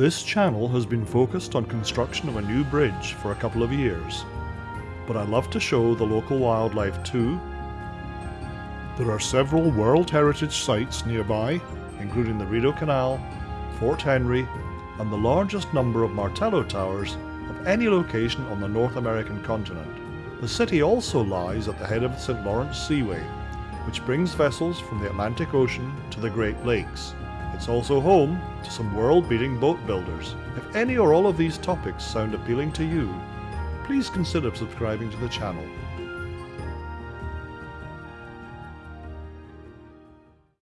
This channel has been focused on construction of a new bridge for a couple of years, but I love to show the local wildlife too. There are several World Heritage sites nearby, including the Rideau Canal, Fort Henry, and the largest number of Martello towers of any location on the North American continent. The city also lies at the head of the St. Lawrence Seaway, which brings vessels from the Atlantic Ocean to the Great Lakes. It's also home to some world-beating boat builders. If any or all of these topics sound appealing to you, please consider subscribing to the channel.